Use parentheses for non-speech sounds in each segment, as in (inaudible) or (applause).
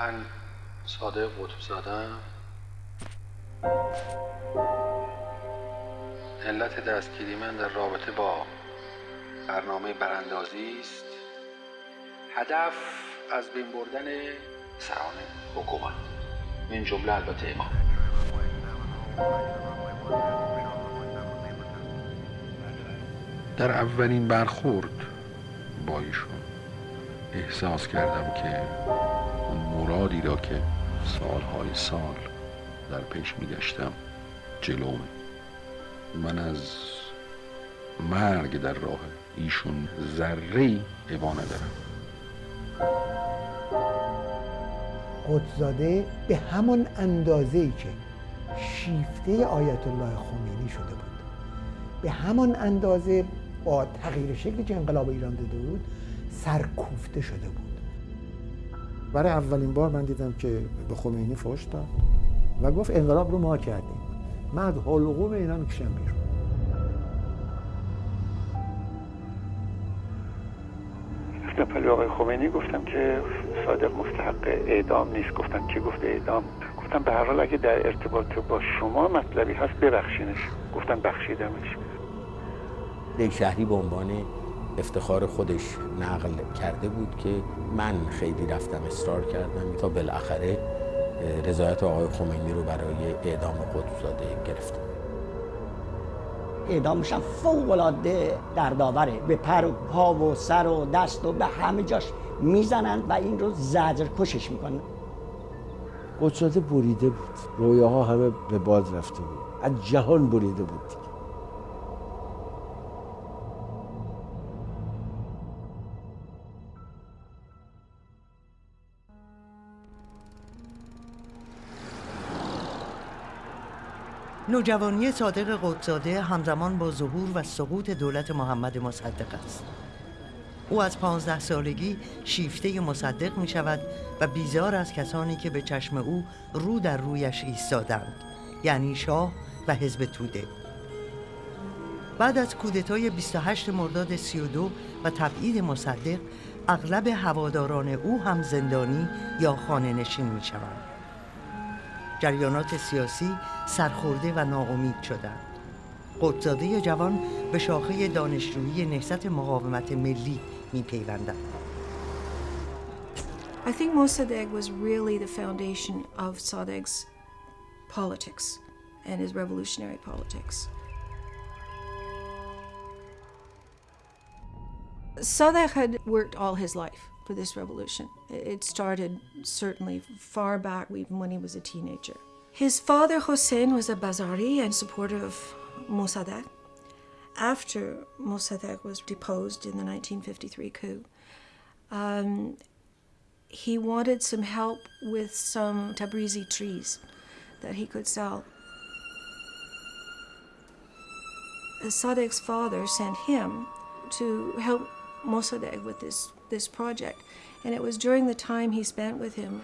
من صادق قطب زادم علت دستگیری من در رابطه با برنامه براندازی است. هدف از بین بردن سران حکومت. این جمله البته ما در اولین برخورد با ایشون احساس کردم که مرادی را که سالهای سال در پیش میگشتم جلومه من از مرگ در راه ایشون ذره ای ابا ندارم. قدزاده به همون اندازه ای که شیفته آیت الله خمینی شده بود. به همان اندازه با تغییر شکلی که انقلاب ایران داده بود سرکوفته شده بود. برای اولین بار من دیدم که به خمینی فوش داد و گفت انقلاب رو ما کردیم. من از حلقوم اینا می‌کشم بیرون رفتم آقای خمینی گفتم که صادق مستحق اعدام نیست. گفتم که گفته اعدام؟ گفتم به هر حال اگه در ارتباط با شما مطلبی هست ببخشینش. گفتم بخشیدمش. یک شهری به عنوان افتخار خودش نقل کرده بود که من خیلی رفتم اصرار کردم تا بالاخره رضایت آقای خمینی رو برای اعدام قدسزاده گرفتم. اعدامش هم فوق العاده دردآوره. به پر و پا و سر و دست و به همه جاش می‌زنن و این رو زجر کشش می‌کنن. قدسزاده بریده بود. رویاها همه به باد رفته بود. از جهان بریده بود. نوجوانی صادق قدزاده همزمان با ظهور و سقوط دولت محمد مصدق است. او از پانزده سالگی شیفته مصدق می شود و بیزار از کسانی که به چشم او رو در رویش ایستادند یعنی شاه و حزب توده. بعد از کودتای 28 مرداد 32 و تبعید مصدق اغلب هواداران او هم زندانی یا خانه نشین می شوند جریانات سیاسی سرخورده و ناامید شدند قدزاده جوان به شاخه دانشجویی نهضت مقاومت ملی می پیوندند I think Mossadegh was really the foundation of Sadegh's politics and his revolutionary politics. Sadegh had worked all his life for this revolution. It started certainly far back, even when he was a teenager. His father, Hossein, was a Bazari and supporter of Mossadegh. After Mossadegh was deposed in the 1953 coup, um, he wanted some help with some Tabrizi trees that he could sell. Sadegh's father sent him to help Mossadegh with this this project. And it was during the time he spent with him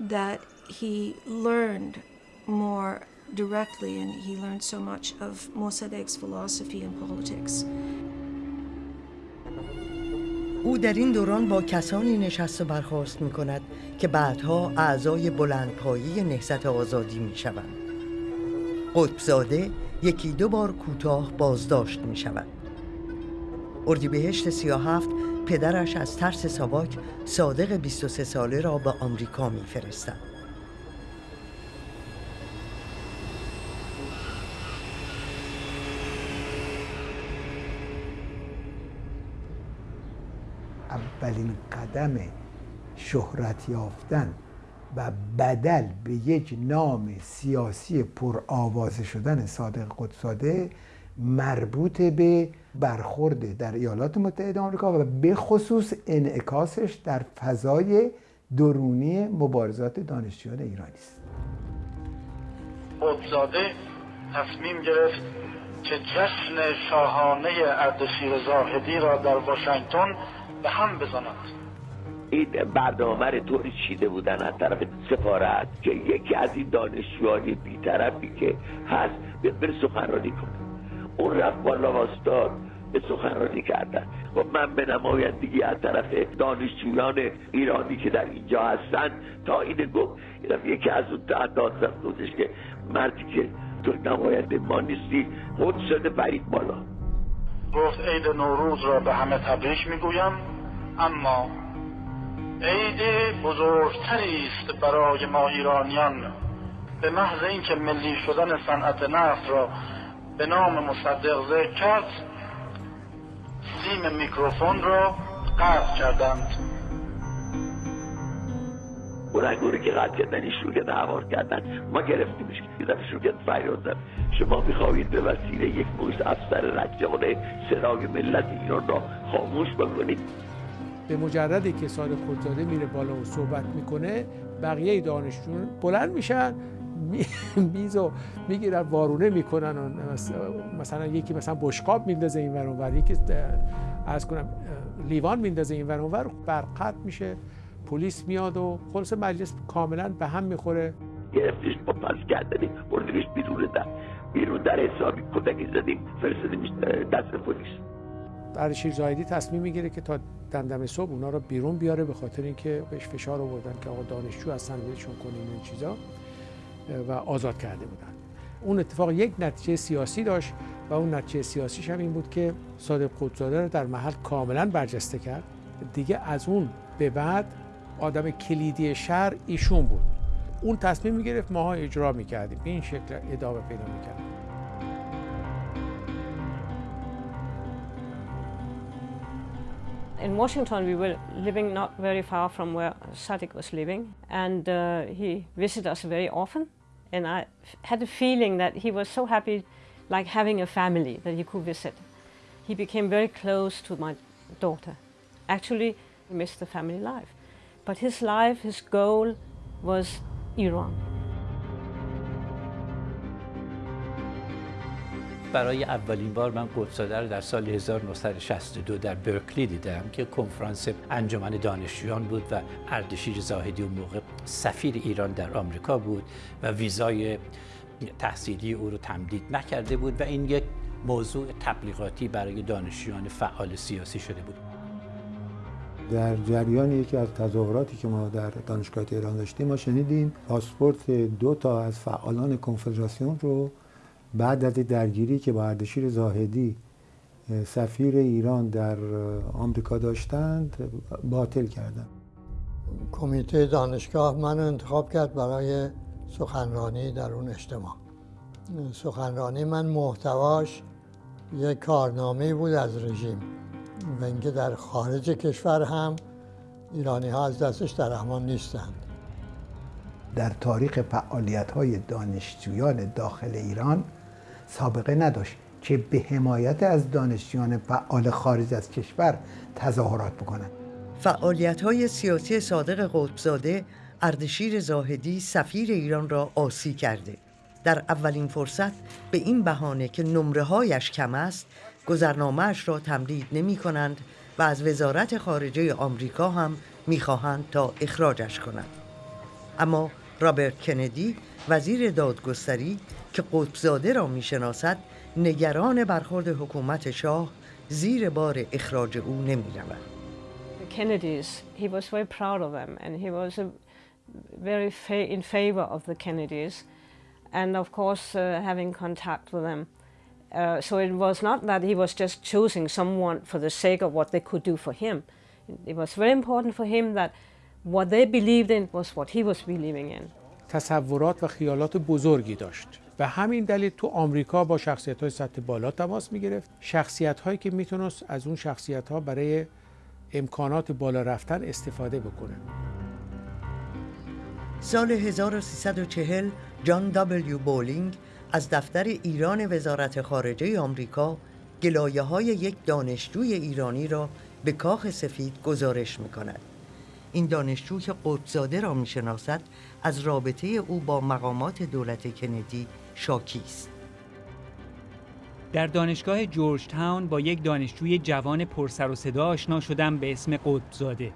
that he learned more directly and he learned so much of Mossadegh's philosophy and politics. او در این دوران با کسانی نشست و برخواست می کند که بعدها اعضای بلندپایی نهضت آزادی می شوند. قطبزاده یکی دو بار کوتاه بازداشت می شود. اردیبهشت 37 پدرش از ترس ساواک صادق 23 ساله را به آمریکا میفرستد. اولین قدم شهرت یافتن و بدل به یک نام سیاسی پرآوازه شدن صادق قدساده مربوط به برخورد در ایالات متحده آمریکا و به خصوص انعکاسش در فضای درونی مبارزات دانشجویان ایرانی است. قدزاده تصمیم گرفت که جشن شاهانه اردشیر زاهدی را در واشنگتن به هم بزند. این برنامه رو طوری چیده بودن از طرف سفارت که یکی از این دانشجوهای بیطرفی که هست بره سخنرانی کنه. اون رفت بالا واستاد به سخنرانی کردن. و من به نمایندگی از طرف دانشجویان ایرانی که در اینجا هستند تا این گفت اینم یکی از اون تعداد خودش که مردی که تو نماینده ما نیستی خود شده برید بالا. گفت عید نوروز را به همه تبریک می‌گویم اما عید بزرگتری است برای ما ایرانیان. به محض اینکه ملی شدن صنعت نفت را به نام مصدق ذکر کرد سیم میکروفون را قطع کردند. بلنگوری که قطع کردن ایشون که هوار کردن. ما گرفتیمش که فریاد زد شما می‌خواهید به وسیله یک موز افسر رجاله صدای ملت ایران را خاموش بکنید. به مجردی که سال خودزاده میره بالا و صحبت می‌کنه بقیه دانشجویان بلند میشن. (laughs) میز و می‌گیرن وارونه می‌کنن و مثلا یکی مثلا بشقاب میندازه این ور یکی از کنم لیوان میندازه این ور برقط میشه پلیس میاد و خلاص مجلس کاملا به هم می‌خوره. گرفتیش با پس کردنی بردیمش بیرون در بیرون در حسابی کودکی زدیم فرستادیمش دست پلیس. اردشیر زاهدی تصمیم می‌گیره که تا دمدم صبح اونا رو بیرون بیاره به خاطر اینکه بهش فشار آوردن که آقا دانشجو هستن ولشون کنیم این چیزا. و آزاد کرده بودن اون اتفاق یک نتیجه سیاسی داشت و اون نتیجه سیاسیش هم این بود که صادق قدزاده رو در محل کاملا برجسته کرد. دیگه از اون به بعد آدم کلیدی شهر ایشون بود. اون تصمیم می‌گرفت ماها اجرا می‌کردیم. به این شکل ادامه پیدا می‌کرد. In Washington, we were living not very far from where Sadiq was living, and uh, he visited us very often. And I had a feeling that he was so happy, like having a family that he could visit. He became very close to my daughter. Actually, he missed the family life. But his life, his goal was Iran. برای اولین بار من قدساده رو در سال 1962 در برکلی دیدم که کنفرانس انجمن دانشجویان بود و اردشیر زاهدی اون موقع سفیر ایران در آمریکا بود و ویزای تحصیلی او رو تمدید نکرده بود و این یک موضوع تبلیغاتی برای دانشجویان فعال سیاسی شده بود. در جریان یکی از تظاهراتی که ما در دانشگاه ایران داشتیم ما شنیدیم پاسپورت دو تا از فعالان کنفدراسیون رو بعد از درگیری که با اردشیر زاهدی سفیر ایران در آمریکا داشتند باطل کردند. کمیته دانشگاه من انتخاب کرد برای سخنرانی در اون اجتماع. سخنرانی من محتواش یک کارنامه بود از رژیم و اینکه در خارج کشور هم ایرانی ها از دستش در امان نیستند. در تاریخ فعالیت های دانشجویان داخل ایران سابقه نداشت که به حمایت از دانشجویان فعال خارج از کشور تظاهرات بکنند. فعالیت های سیاسی صادق قطبزاده اردشیر زاهدی سفیر ایران را آسی کرده. در اولین فرصت به این بهانه که نمره هایش کم است گذرنامهش را تمدید نمی کنند و از وزارت خارجه آمریکا هم می‌خواهند تا اخراجش کنند. اما رابرت کندی وزیر دادگستری که قطبزاده را می‌شناسد نگران برخورد حکومت شاه زیر بار اخراج او نمی رود. Kennedys, he was very proud of them and he was very in favor of the Kennedys and of course uh, having contact with them. Uh, so it was not that he was just choosing someone for the sake of what they could do for him. It was very important for him that what they believed in was what he was believing in. تصورات و خیالات بزرگی داشت و همین دلیل تو آمریکا با شخصیت های سطح بالا تماس می گرفت شخصیت هایی که می‌تونست از اون شخصیت ها برای امکانات بالا رفتن استفاده بکنه سال 1340 جان دبلیو بولینگ از دفتر ایران وزارت خارجه آمریکا گلایه های یک دانشجوی ایرانی را به کاخ سفید گزارش می کند. این دانشجو که قطبزاده را می شناسد از رابطه او با مقامات دولت کندی شاکی است. در دانشگاه جورج تاون با یک دانشجوی جوان پرسر و صدا آشنا شدم به اسم قطبزاده.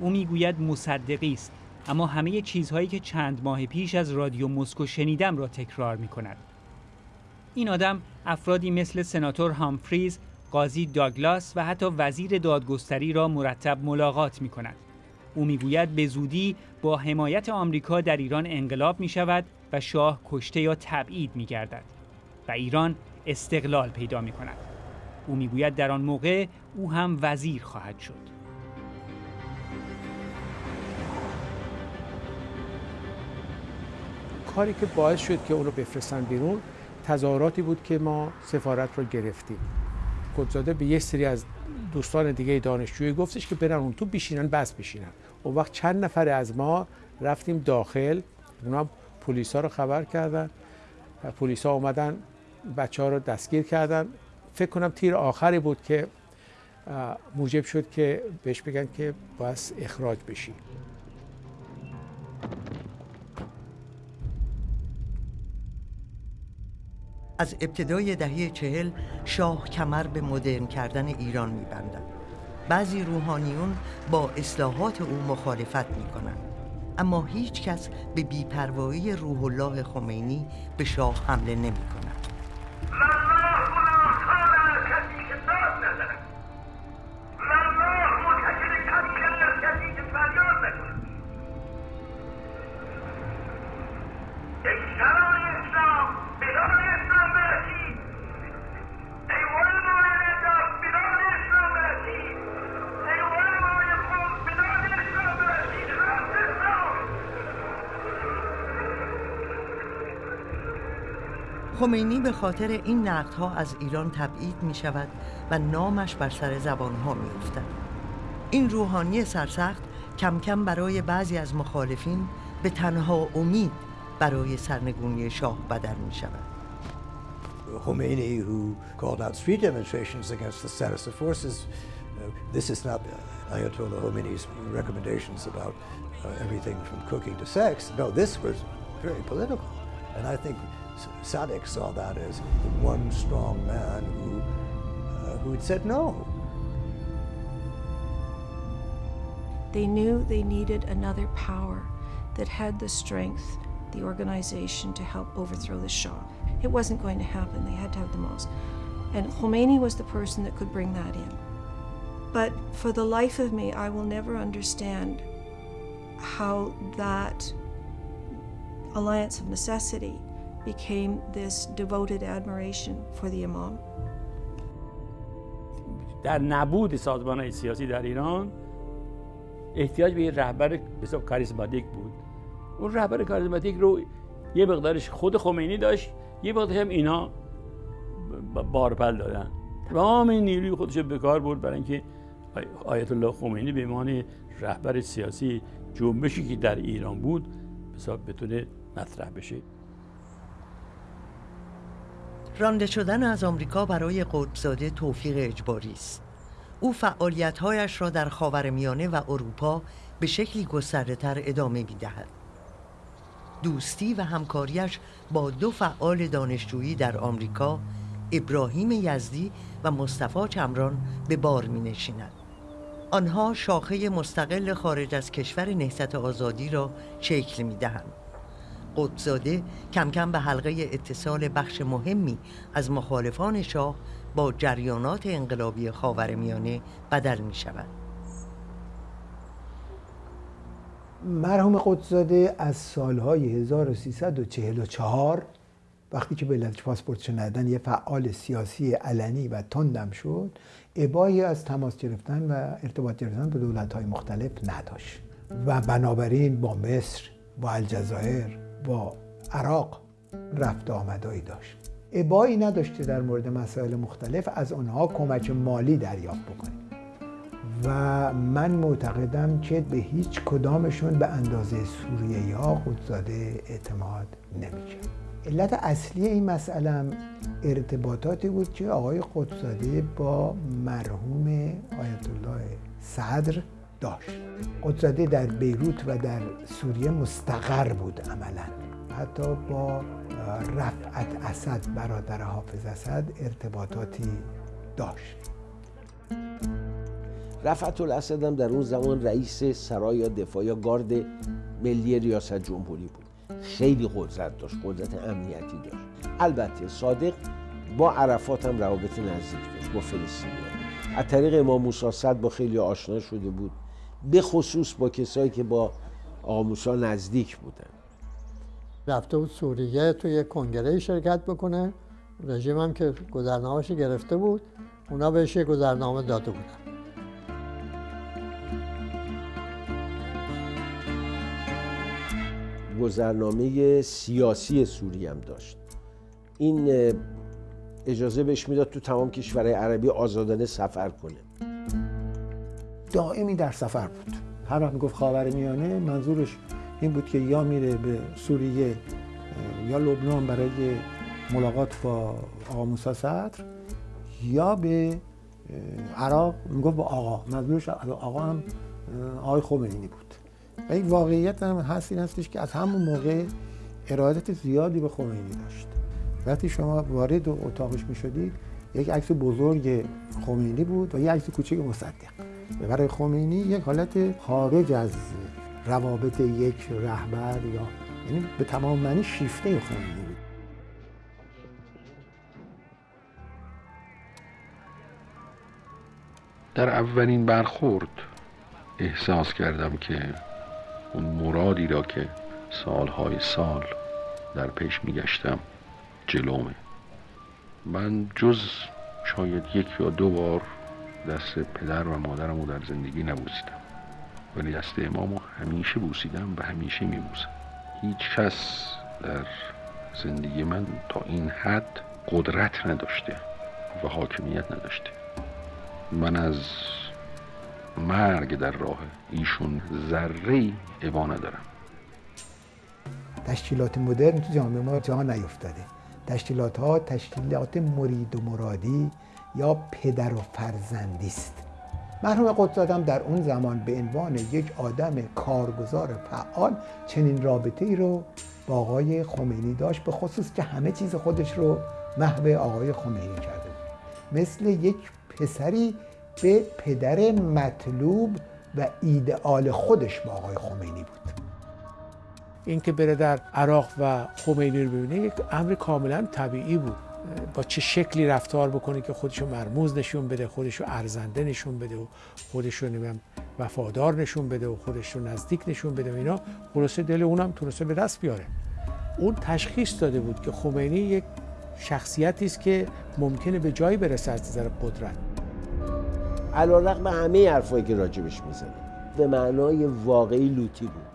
او می‌گوید مصدقی است اما همه چیزهایی که چند ماه پیش از رادیو مسکو شنیدم را تکرار می کند. این آدم افرادی مثل سناتور هامفریز قاضی داگلاس و حتی وزیر دادگستری را مرتب ملاقات می کند. او می‌گوید به زودی با حمایت آمریکا در ایران انقلاب می شود و شاه کشته یا تبعید می گردد و ایران استقلال پیدا می کند. او می‌گوید در آن موقع او هم وزیر خواهد شد. کاری که باعث شد که اون رو بفرستن بیرون تظاهراتی بود که ما سفارت رو گرفتیم قدزاده به یه سری از دوستان دیگه دانشجویی گفتش که برن اون تو بشینن بس بشینن اون وقت چند نفر از ما رفتیم داخل اونا پلیس ها رو خبر کردن و پلیس ها اومدن بچه ها رو دستگیر کردن. فکر کنم تیر آخری بود که موجب شد که بهش بگن که باید اخراج بشی. از ابتدای دهه چهل شاه کمر به مدرن کردن ایران میبندند بعضی روحانیون با اصلاحات او مخالفت می‌کنند اما هیچ کس به بیپروایی روح الله خمینی به شاه حمله نمی کند. خمینی به خاطر این نقدها از ایران تبعید می شود و نامش بر سر زبان ها می افتد. این روحانی سرسخت کم کم برای بعضی از مخالفین به تنها امید برای سرنگونی شاه بدل می شود. Khomeini, who called out street demonstrations against the status of forces, uh, this is not Ayatollah Khomeini's recommendations about uh, everything from cooking to sex. No, this was very political. And I think Sadek saw that as the one strong man who, uh, who had said no. They knew they needed another power that had the strength, the organization to help overthrow the Shah. It wasn't going to happen. They had to have the most. And Khomeini was the person that could bring that in. But for the life of me, I will never understand how that alliance of necessity became this devoted admiration for the imam. در نبود سازمان های سیاسی در ایران احتیاج به یه رهبر حساب کاریزماتیک بود. اون رهبر کاریزماتیک رو یه مقدارش خود خمینی داشت یه مقدارش هم اینا بارپل دادن. تمام نیروی خودش به کار برد برای اینکه آیت الله خمینی به عنوان رهبر سیاسی جنبشی که در ایران بود حساب بتونه مطرح بشه. رانده شدن از آمریکا برای قطبزاده توفیق اجباری است او فعالیتهایش را در خاورمیانه و اروپا به شکلی گسترده تر ادامه می دهد. دوستی و همکاریش با دو فعال دانشجویی در آمریکا ابراهیم یزدی و مصطفی چمران به بار می نشیند. آنها شاخه مستقل خارج از کشور نهضت آزادی را شکل می دهند. قدزاده کم کم به حلقه اتصال بخش مهمی از مخالفان شاه با جریانات انقلابی خاورمیانه بدل می شود. مرحوم قدزاده از سالهای 1344 وقتی که به علت پاسپورت ندن یه فعال سیاسی علنی و تندم شد ابایی از تماس گرفتن و ارتباط گرفتن به دولت مختلف نداشت و بنابراین با مصر با الجزایر با عراق رفت آمدایی داشت. ابایی نداشته در مورد مسائل مختلف از آنها کمک مالی دریافت بکنیم و من معتقدم که به هیچ کدامشون به اندازه سوریه یا قدزاده اعتماد نمی‌کرد علت اصلی این مسئله ارتباطاتی بود که آقای قدزاده با مرحوم آیت الله صدر داشت. قدزاده در بیروت و در سوریه مستقر بود عملا. حتی با رفعت اسد برادر حافظ اسد ارتباطاتی داشت. رفعت الاسد هم در اون زمان رئیس سرای دفاع یا گارد ملی ریاست جمهوری بود. خیلی قدرت داشت قدرت امنیتی داشت. البته صادق با عرفات هم روابط نزدیک داشت با فلسطینی از طریق امام موسی با خیلی آشنا شده بود. به خصوص با کسایی که با موسی نزدیک بودن. رفته بود سوریه تو یک کنگره شرکت بکنه. رژیم هم که گذرنامهش گرفته بود اونا بهش یه گذرنامه داده بودن. گذرنامه سیاسی سوری هم داشت. این اجازه بهش می‌داد تو تمام کشورهای عربی آزادانه سفر کنه. دائمی در سفر بود. هر وقت می‌گفت خاور میانه منظورش این بود که یا میره به سوریه یا لبنان برای ملاقات با آقا موسی صدر یا به عراق. می‌گفت با آقا. منظورش آقا هم آقای خمینی بود. و این واقعیت هم هست این هستش که از همون موقع ارادت زیادی به خمینی داشت. وقتی شما وارد اتاقش می شدید یک عکس بزرگ خمینی بود و یک عکس کوچک مصدق. برای خمینی یک حالت خارج از روابط یک رهبر یا یعنی به تمام معنی شیفته خمینی بود. در اولین برخورد احساس کردم که اون مرادی را که سالهای سال در پیش میگشتم جلومه. من جز شاید یک یا دو بار دست پدر و مادرم رو در زندگی نبوسیدم. ولی دست امامو همیشه بوسیدم و همیشه میبوسم. هیچ کس در زندگی من تا این حد قدرت نداشته و حاکمیت نداشته. من از مرگ در راه ایشون ذره عبا ندارم. تشکیلات مدرن تو جامعه ما جا نیفتاده. تشکیلات ها تشکیلات مرید و مرادی یا پدر و فرزندی است مرحوم قدسادم در اون زمان به عنوان یک آدم کارگزار فعال چنین رابطه ای رو با آقای خمینی داشت به خصوص که همه چیز خودش رو محو آقای خمینی کرده بود. مثل یک پسری به پدر مطلوب و ایدئال خودش با آقای خمینی بود. اینکه بره در عراق و خمینی رو ببینه یک امر کاملا طبیعی بود. با چه شکلی رفتار بکنه که خودشو مرموز نشون بده خودشو ارزنده نشون بده و خودشو نمیم وفادار نشون بده و خودشو نزدیک نشون بده و اینا خلاصه دل اونم تونسته به دست بیاره. اون تشخیص داده بود که خمینی یک شخصیتی است که ممکنه به جایی برسه از نظر قدرت. علیرغم همه حرفایی که راجبش می‌زنه به معنای واقعی لوتی بود.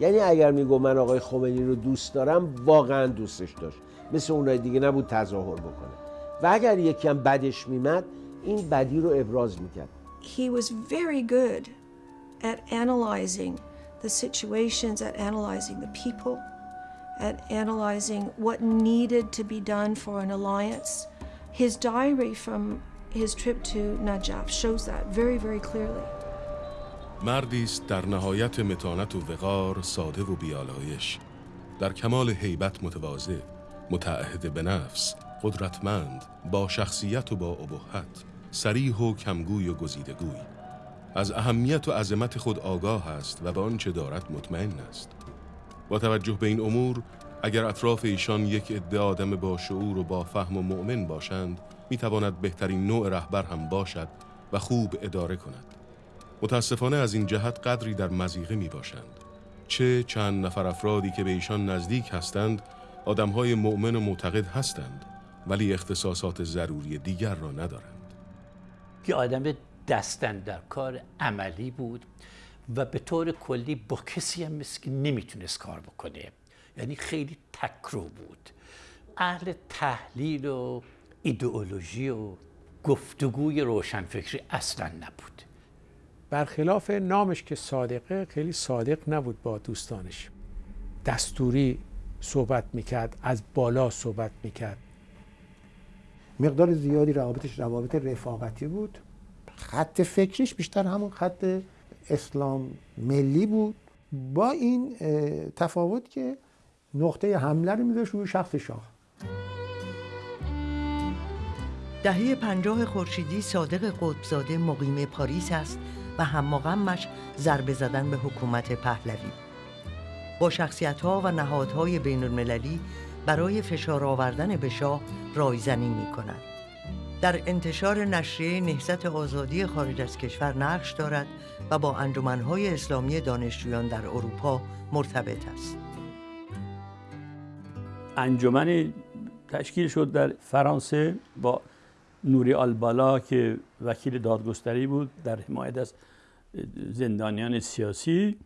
یعنی اگر میگو من آقای خمینی رو دوست دارم واقعا دوستش داشت. مثل اونای دیگه نبود تظاهر بکنه و اگر یکی هم بدش میمد این بدی رو ابراز می‌کرد He was very good at analyzing the situations, at analyzing the people, at analyzing what needed to be done for an alliance. His diary from his trip to Najaf shows that very, very clearly. مردی است در نهایت متانت و وقار ساده و بیالایش در کمال هیبت متواضع متعهد به نفس قدرتمند با شخصیت و با ابهت سریح و کمگوی و گزیدگوی از اهمیت و عظمت خود آگاه است و به آنچه دارد مطمئن است. با توجه به این امور اگر اطراف ایشان یک عده آدم با شعور و با فهم و مؤمن باشند می‌تواند بهترین نوع رهبر هم باشد و خوب اداره کند. متاسفانه از این جهت قدری در مزیقه می باشند چه چند نفر افرادی که به ایشان نزدیک هستند آدمهای مؤمن و معتقد هستند ولی اختصاصات ضروری دیگر را ندارند. یه آدم دستن در کار عملی بود و به طور کلی با کسی هم مثل که نمی‌تونست کار بکنه. یعنی خیلی تکرو بود. اهل تحلیل و ایدئولوژی و گفتگوی روشنفکری اصلا نبود. برخلاف نامش که صادقه خیلی صادق نبود با دوستانش. دستوری صحبت می‌کرد از بالا صحبت می‌کرد. مقدار زیادی روابطش روابط رفاقتی بود. خط فکریش بیشتر همون خط اسلام ملی بود. با این تفاوت که نقطه حمله رو میذاشت روی شخص شاه. دهه پنجاه خورشیدی صادق قطبزاده مقیم پاریس است و هم غمش ضربه زدن به حکومت پهلوی. با شخصیت ها و نهادهای بین المللی برای فشار آوردن به شاه رایزنی می کند. در انتشار نشریه نهضت آزادی خارج از کشور نقش دارد و با انجمنهای اسلامی دانشجویان در اروپا مرتبط است. انجمن تشکیل شد در فرانسه با نوری آلبالا که وکیل دادگستری بود در حمایت از زندانیان سیاسی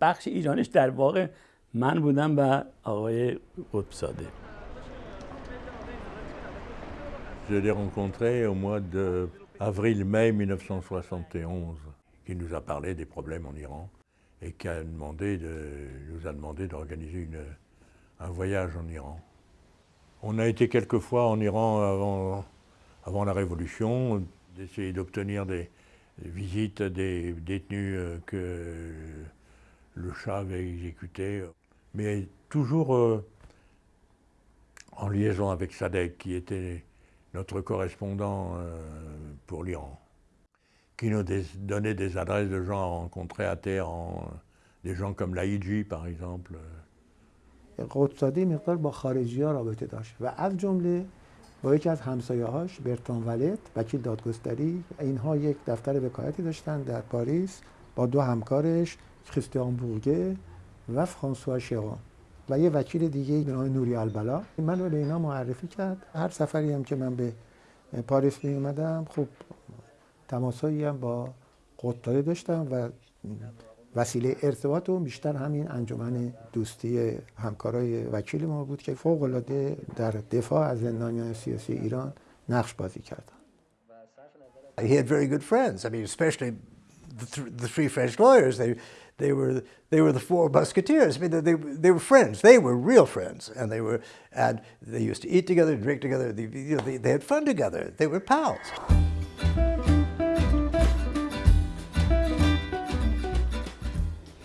بخش ایرانش در واقع من بودم و آقای قطبزاده Je l'ai rencontré au mois d'avril-mai 1971, qui nous a parlé des problèmes en Iran et qui a demandé de, nous a demandé d'organiser un voyage en Iran. On a été quelques fois en Iran avant, avant la Révolution, d'essayer d'obtenir des, visites des détenus euh, que le chat avait exécutés, mais toujours euh, en liaison avec Sadek, qui était notre correspondant euh, pour l'Iran, qui nous donnait des adresses de gens à rencontrer à Téhéran, des gens comme Laïdji par exemple. قدسادی مقدار با خارجی ها رابطه داشت و از جمله با یکی از همسایه هاش برتان ولت وکیل دادگستری اینها یک دفتر وکایتی داشتن در پاریس با دو همکارش کریستیان بورگه و فرانسوا شیرون و یه وکیل دیگه به نام نوری البلا من رو به اینا معرفی کرد هر سفری هم که من به پاریس می اومدم خب تماسایی هم با قطاده داشتم و وسیله ارتباط و بیشتر همین انجمن دوستی همکارای وکیل ما بود که فوق العاده در دفاع از زندانیان سیاسی ایران نقش بازی کردن He had very good friends. I mean, especially the, th the three French lawyers. They, they were they were the four musketeers. I mean, they, they were friends. They were real friends, and they were and they used to eat together, drink together. They, you know, they, they had fun together. They were pals.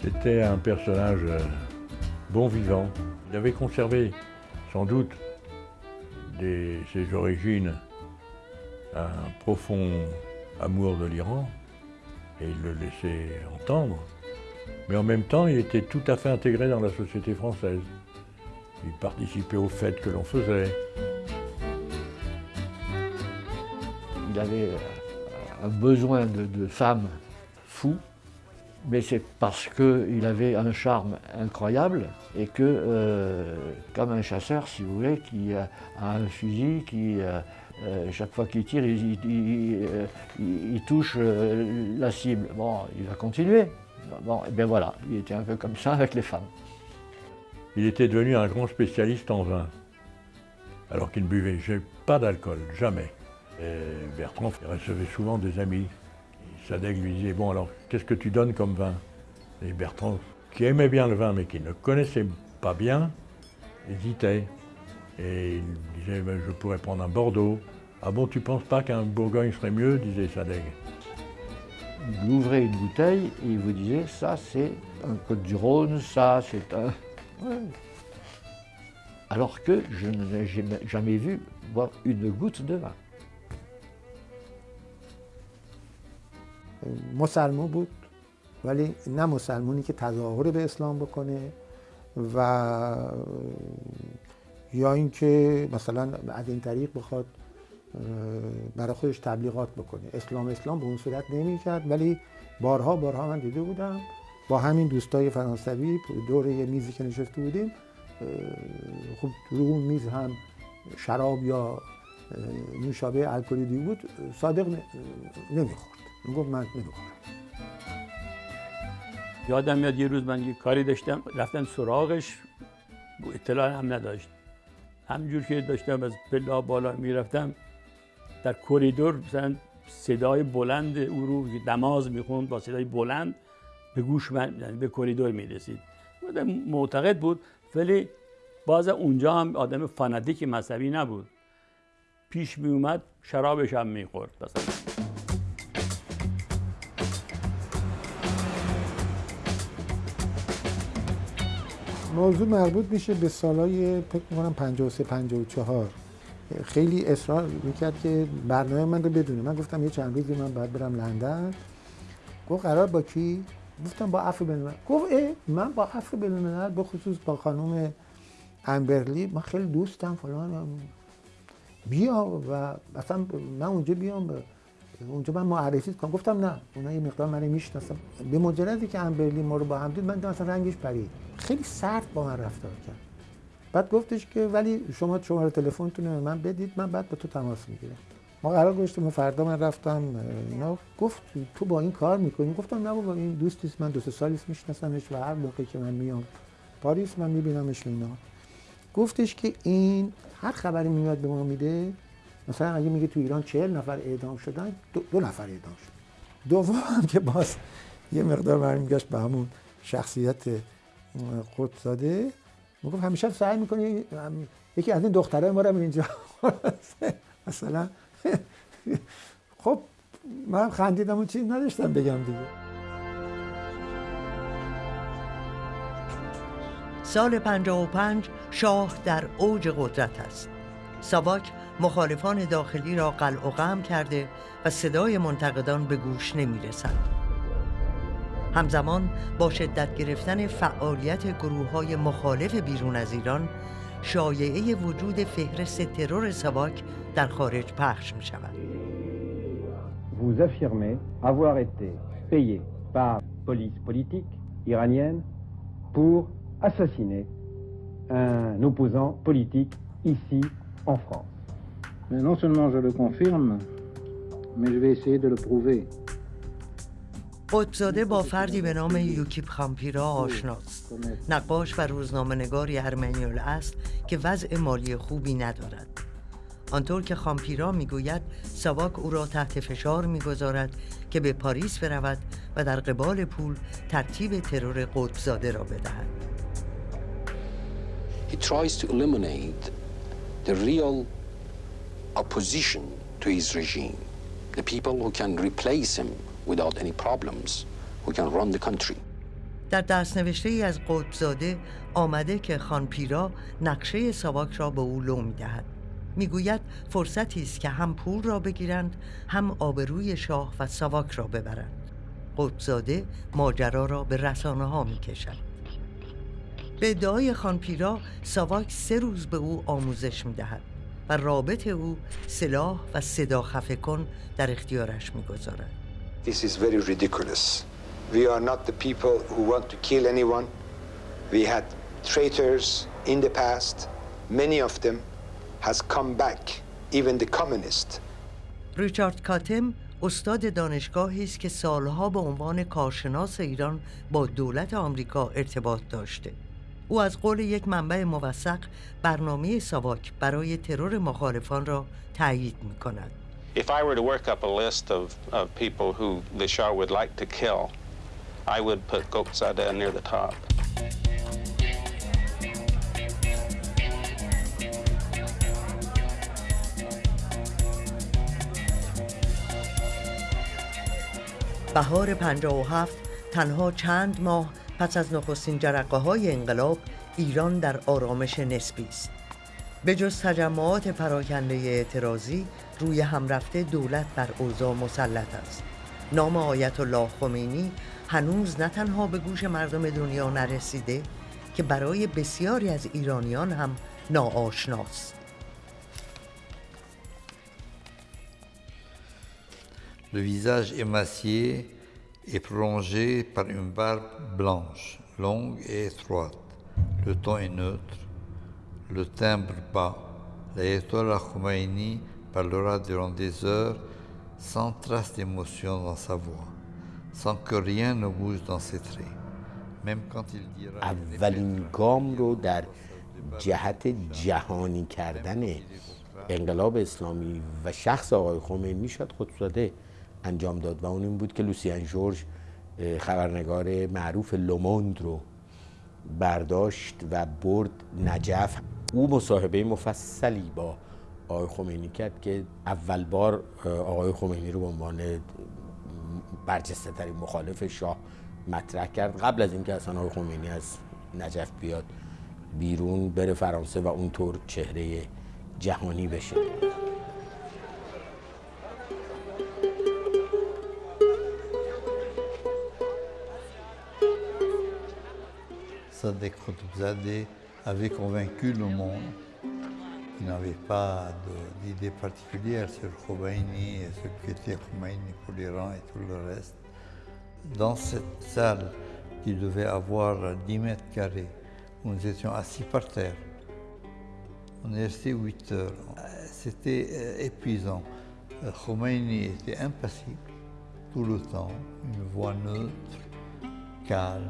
C'était un personnage euh, bon vivant. Il avait conservé sans doute des, ses origines un profond amour de l'Iran et il le laissait entendre. Mais en même temps, il était tout à fait intégré dans la société française. Il participait aux fêtes que l'on faisait. Il avait euh, un besoin de, femmes fou mais c'est parce qu'il avait un charme incroyable et que, euh, comme un chasseur, si vous voulez, qui a un fusil, qui, euh, chaque fois qu'il tire, il touche la cible. Bon, il va continuer. Bon, et bien voilà, il était un peu comme ça avec les femmes. Il était devenu un grand spécialiste en vin, alors qu'il ne buvait pas d'alcool, jamais. Et Bertrand recevait souvent des amis Sadek lui disait, bon alors, qu'est-ce que tu donnes comme vin? Et Bertrand, qui aimait bien le vin, mais qui ne connaissait pas bien, hésitait. Et il disait, ben, je pourrais prendre un Bordeaux. Ah bon, tu penses pas qu'un Bourgogne serait mieux? disait Sadek Il ouvrait une bouteille et il vous disait, ça c'est un Côte du Rhône, ça c'est un... (laughs) Ouais. Alors que je n'ai jamais vu boire une goutte de vin. مسلمون بود ولی نه مسلمونی که تظاهر به اسلام بکنه و یا اینکه مثلا از این طریق بخواد برای خودش تبلیغات بکنه. اسلام اسلام به اون صورت نمی‌کرد ولی بارها بارها من دیده بودم. با همین دوستای فرانسوی دور یه میزی که نشسته بودیم خب رو اون میز هم شراب یا نوشابه الکلی بود صادق نمی‌خورد. می‌گفت من نمی‌خورم. یادم میاد یه روز من یه کاری داشتم رفتم سراغش اطلاع هم نداشت. همجور که داشتم از پلا بالا می‌رفتم در کریدور مثلا صدای بلند او رو دماز می‌خوند با صدای بلند به گوش من یعنی به کریدور می‌رسید. معتقد بود ولی باز اونجا هم آدم فاناتیک مذهبی نبود. پیش می اومد شرابش هم می‌خورد مثلا. موضوع مربوط میشه به سالهای فکر می‌کنم 53 54 خیلی اصرار می‌کرد که برنامه من رو بدونه. من گفتم یه چند روزی من باید برم لندن. گفت قرار با کی؟ گفتم با عفو بین گفت اه من با عفو بین به خصوص با خانم امبرلی من خیلی دوستم فلان. بیا و اصلا من اونجا بیام اونجا من معرفی کنم. گفتم نه اونا یه مقدار من می‌شناسم به مجردی که امبرلی ما رو با هم دید من اصلا رنگش پرید. خیلی سرد با من رفتار کرد. بعد گفتش که ولی شما شماره تلفنتون رو من بدید من بعد با تو تماس می‌گیرم. ما قرار گذاشتیم فردا من رفتم اینا. گفت تو با این کار می‌کنی؟ گفتم نه بابا این دوستیست من دو سه سالیست میشناسمش و هر موقعی که من میام پاریس من میبینمش اینا. گفتش که این هر خبری میاد به ما میده مثلا اگه میگه تو ایران چهل نفر اعدام شدن دو, دو نفر اعدام شدن دوم که باز یه مقدار برمیگشت به همون شخصیت قدساده می‌گفت همیشه سعی می‌کنی یکی از این دخترای ما رو اینجا (laughs) مثلا. خب من خندیدم و چیز نداشتم بگم دیگه. سال 55 شاه در اوج قدرت است. ساواک مخالفان داخلی را قلع و قم کرده و صدای منتقدان به گوش نمی رسد. همزمان با شدت گرفتن فعالیت گروه های مخالف بیرون از ایران شایعه وجود فهرست ترور ساواک در خارج پخش می شود. Vous affirmez avoir été payé par police politique iranienne pour assassiner un opposant politique ici en France. Mais non seulement je le confirme, mais je vais essayer de le prouver. قدزاده با فردی به نام یوکیپ خامپیرا آشناست. نقاش و روزنامه نگاری ارمنیول است که وضع مالی خوبی ندارد. آنطور که خامپیرا می‌گوید ساواک او را تحت فشار می‌گذارد که به پاریس برود و در قبال پول ترتیب ترور قطبزاده را بدهد. He tries to eliminate the real opposition to his regime, the people who can replace him without any problems, who can run the country. در دست نوشته ای از قطبزاده آمده که خانپیرا نقشه ساواک را به او لو می‌دهد. می‌گوید فرصتی است که هم پول را بگیرند هم آبروی شاه و ساواک را ببرند. قطبزاده ماجرا را به رسانه ها می‌کشد. به ادعای خانپیرا ساواک سه روز به او آموزش می‌دهد و رابط او سلاح و صدا خفه کن در اختیارش می‌گذارد. This is very ridiculous. We are not the people who want to kill anyone. We had traitors in the past. Many of them has come back, even the communists. ریچارد کاتم استاد دانشگاهی است که سالها به عنوان کارشناس ایران با دولت آمریکا ارتباط داشته. او از قول یک منبع موثق برنامه ساواک برای ترور مخالفان را تایید می کند. If I were to work up a list of, of people who the Shah would like to kill, I would put Gokzadeh near the top. بهار 57 تنها چند ماه پس از نخستین جرقه های انقلاب ایران در آرامش نسبی است به جز تجمعات پراکنده اعتراضی روی هم رفته دولت بر اوضاع مسلط است نام آیت الله خمینی هنوز نه تنها به گوش مردم دنیا نرسیده که برای بسیاری از ایرانیان هم ناآشناست Le visage émacié est prolongé par une barbe blanche, longue et étroite. Le ton est neutre, le timbre bas. L'ayatollah Khomeini parlera durant des heures sans trace d'émotion dans sa voix, sans que rien ne bouge dans ses traits. Même quand il dira... اولین گام رو در جهت جهانی کردن انقلاب اسلامی و شخص آقای خمینی شد خودزاده انجام داد و اون این بود که لوسیان جورج خبرنگار معروف لوموند رو برداشت و برد نجف. او مصاحبه مفصلی با آقای خمینی کرد که اول بار آقای خمینی رو به عنوان برجسته ترین مخالف شاه مطرح کرد. قبل از اینکه اصلا آقای خمینی از نجف بیاد بیرون بره فرانسه و اونطور چهره جهانی بشه. Sadek Khutubzadeh avait convaincu le monde. Qui n'avait pas d'idée particulière sur Khomeini et ce qu'était Khomeini pour l'Iran et tout le reste. Dans cette salle qui devait avoir 10 mètres carrés, où nous étions assis par terre, on est resté 8 heures. C'était euh, épuisant. Khomeini était impassible tout le temps, une voix neutre, calme,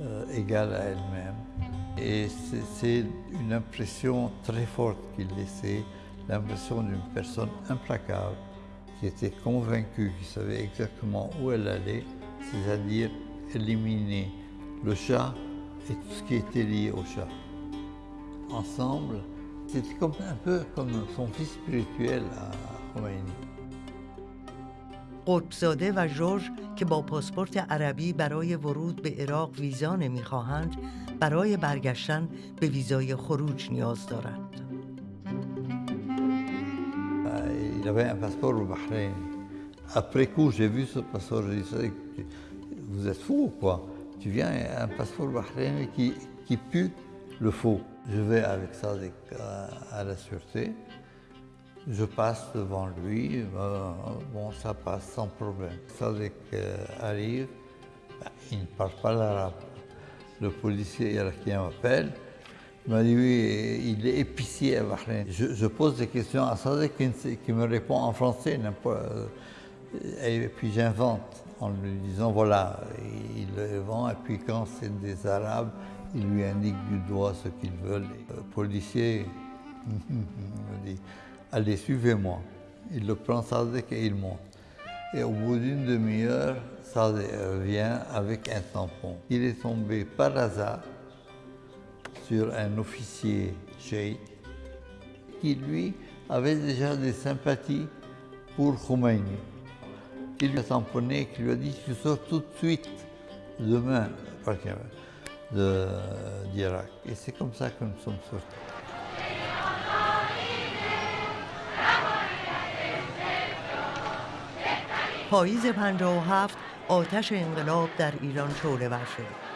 euh, égale à elle-même. Et c'est une impression très forte qu'il laissait, l'impression d'une personne implacable, qui était convaincue, qui savait exactement où elle allait, c'est-à-dire éliminer le chat et tout ce qui était lié au chat. Ensemble, c'était un peu comme son fils spirituel à Khomeini. رب و جورج که با پاسپورت عربی برای ورود به عراق ویزا نمی‌خواهند برای برگشتن به ویزای خروج نیاز دارند. Je vais پاسپورت ça ا پرکو جیو سو پاسور فو پاسپورت کی کی Je passe devant lui, euh, bon, ça passe sans problème. Sadek arrive, ben, il ne parle pas l'arabe. Le policier irakien m'appelle, il m'a dit oui, il est épicier à Bahreïn. Je, pose des questions à Sadek qui, me répond en français, euh, et puis j'invente en lui disant voilà, il le vend, et puis quand c'est des Arabes, il lui indique du doigt ce qu'ils veulent. Le policier (laughs) me dit allez, suivez-moi. Il le prend Sadek et il monte. Et au bout d'une demi-heure, Sadek revient avec un tampon. Il est tombé par hasard sur un officier cheikh qui, lui, avait déjà des sympathies pour Khomeini. Qui lui a tamponné, qui lui a dit Tu sors tout de suite demain d'Irak. Et c'est comme ça que nous sommes sortis. پاییز 57 آتش انقلاب در ایران شعله ور شد.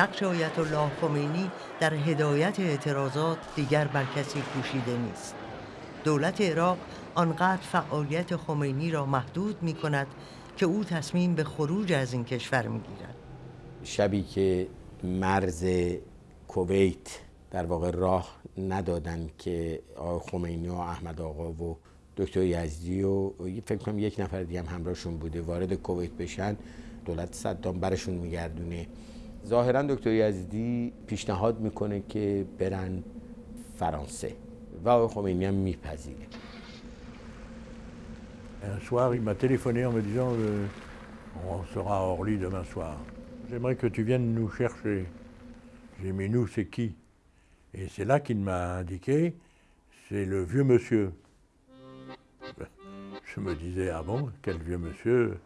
نقش آیت الله خمینی در هدایت اعتراضات دیگر بر کسی پوشیده نیست. دولت عراق آنقدر فعالیت خمینی را محدود می کند که او تصمیم به خروج از این کشور می گیرد. شبی که مرز کویت در واقع راه ندادن که آقای خمینی و احمد آقا و دکتر یزدی و فکر کنم یک نفر دیگه هم همراهشون بوده وارد کویت بشن دولت صدام برشون میگردونه ظاهرا دکتر یزدی پیشنهاد می‌کنه که برن فرانسه و آقای خمینی هم میپذیره Un soir, il m'a téléphoné en me disant euh, On sera à Orly demain soir. J'aimerais que tu viennes nous chercher. J'ai mis nous, c'est qui Et c'est là qu'il m'a indiqué c'est le vieux monsieur. Je me disais, ah bon, quel vieux monsieur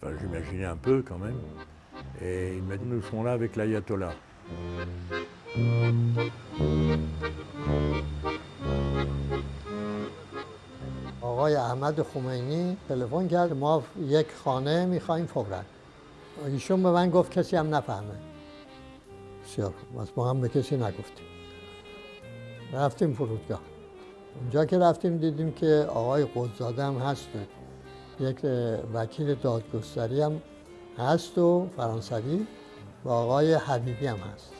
Enfin, j'imaginais un peu quand même. Et il m'a dit, nous serons là avec l'ayatollah. آقای احمد خمینی تلفن کرد. ما یک خانه می‌خوایم فورا ایشون به من گفت کسی هم نفهمه. بسیار خوب. ما هم به کسی نگفتیم. رفتیم فرودگاه. اونجا که رفتیم دیدیم که آقای قدزاده هم هست. یک وکیل دادگستری هم هست و فرانسوی و آقای حبیبی هم هست.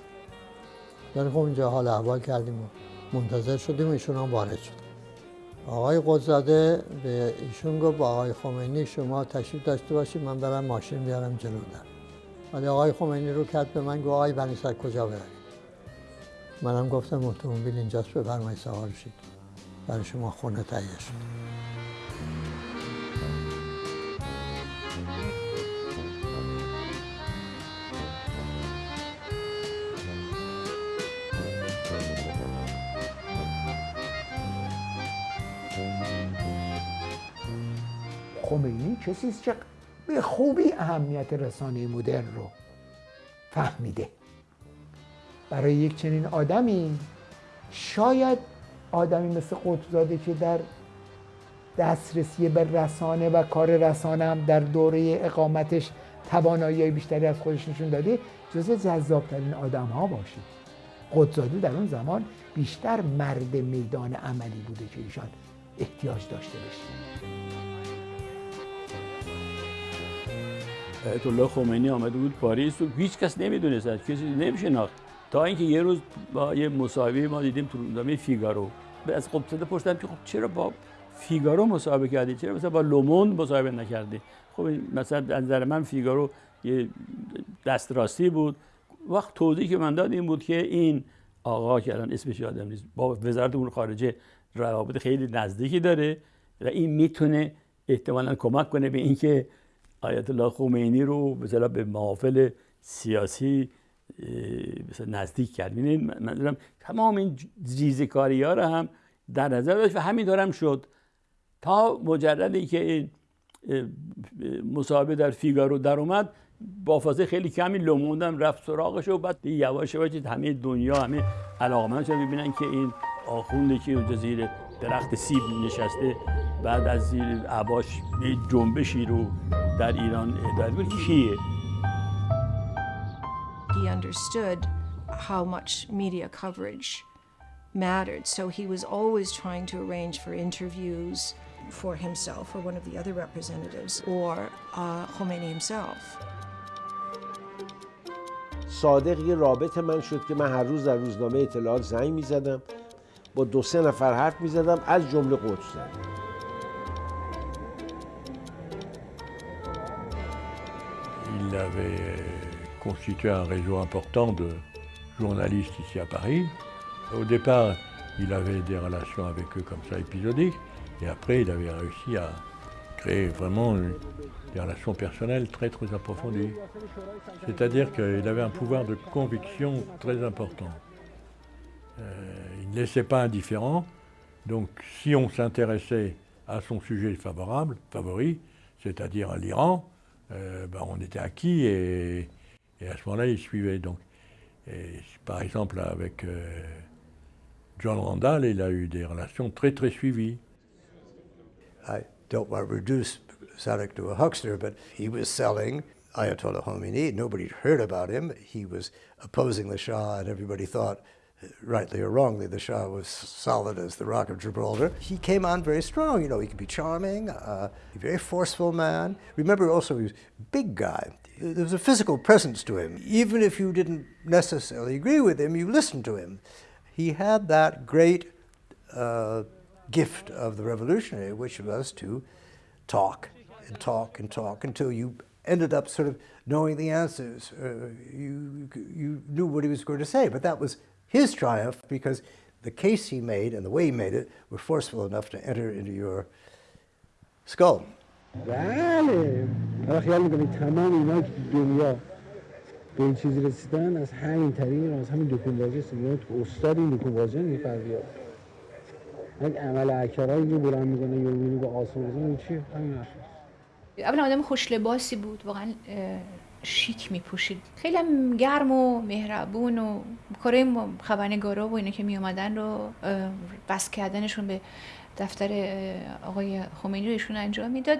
در خب اونجا حال احوال کردیم و منتظر شدیم و ایشون هم وارد شد. آقای قدزاده به ایشون گفت با آقای خمینی شما تشریف داشته باشید من برم ماشین بیارم جلو در. ولی آقای خمینی رو کرد به من گفت آقای بنیسر کجا بروید؟ منم گفتم اتومبیل اینجاست بفرمایید سوار شید. برای شما خونه تهیه شد. خمینی کسی است که به خوبی اهمیت رسانه مدرن رو فهمیده. برای یک چنین آدمی شاید آدمی مثل قطبزاده که در دسترسی به رسانه و کار رسانه هم در دوره اقامتش توانایی بیشتری از خودش نشون داده جز جذابترین آدم ها باشید. قدزاده در اون زمان بیشتر مرد میدان عملی بوده که ایشان احتیاج داشته بشه آیت الله خمینی آمده بود پاریس. و هیچ کس نمی‌دونست کسی نمیشناخت. تا اینکه یه روز با یه مصاحبه ما دیدیم تو روزنامه فیگارو. از قطب‌زاده پرسیدم که خب چرا با فیگارو مصاحبه کردی؟ چرا مثلا با لوموند مصاحبه نکردی؟ خب مثلا از نظر من فیگارو یه دست‌راستی بود. وقت توضیحی به من داد این بود که این آقا که الان اسمش یادم نیست با وزارت امور خارجه روابط خیلی نزدیکی داره و این می‌تونه احتمالا کمک کنه به اینکه آیت الله خمینی رو مثلا به محافل سیاسی نزدیک کرد من دارم تمام این ریزکاری ها رو هم در نظر داشت و همین دارم شد. تا مجردی که این مصاحبه در فیگارو در اومد با فاصله خیلی کمی لوموندم رفت سراغش و بعد یواش یواش همه دنیا همه علاقمند شدن ببینن که این آخونده که اونجا زیر درخت سیب نشسته بعد از زیر عباش جنبشی رو در ایران اداره کیه؟ He understood how much media coverage mattered, so he was always trying to arrange for interviews for himself or one of the other representatives or uh, Khomeini himself. صادق یه رابط من شد که من هر روز در روزنامه اطلاعات زنگ می زدم با دو سه نفر حرف می زدم از جمله قدس Il avait constitué un réseau important de journalistes ici à Paris. Au départ, il avait des relations avec eux comme ça épisodiques, et après, il avait réussi à créer vraiment des relations personnelles très très approfondies. C'est-à-dire qu'il avait un pouvoir de conviction très important. Euh, il ne laissait pas indifférent, donc si on s'intéressait à son sujet favorable, favori, c'est-à-dire à, l'Iran, euh, ben on était acquis et, et à ce moment-là, il suivait. Donc, et, par exemple, avec euh, John Randall, il a eu des relations très très suivies. I don't want to reduce Sadek to a huckster, but he was selling Ayatollah Khomeini. Nobody heard about him. He was opposing the Shah, and everybody thought, rightly or wrongly, the Shah was solid as the Rock of Gibraltar. He came on very strong. You know, he could be charming, uh, a very forceful man. Remember also, he was a big guy. There was a physical presence to him. Even if you didn't necessarily agree with him, you listened to him. He had that great uh, gift of the revolutionary, which was to talk and talk and talk until you ended up sort of knowing the answers. Uh, you, you knew what he was going to say, but that was his triumph because the case he made and the way he made it were forceful enough to enter into your skull. بله. حالا خیال می‌کنید تمام اینا که دنیا به این چیزی رسیدن از همین طریق از همین دکونبازی است. تو استاد این دکونبازی میفرمیاد یک عمل اکرایی که بلند می‌کنه یا با آسان بزن چی؟ همین اولا آدم خوش لباسی بود واقعا شیک میپوشید. خیلی هم گرم و مهربون و کارای خبرنگارا و اینا که میامدن رو بس کردنشون به دفتر آقای خمینی رو ایشون انجام می‌داد.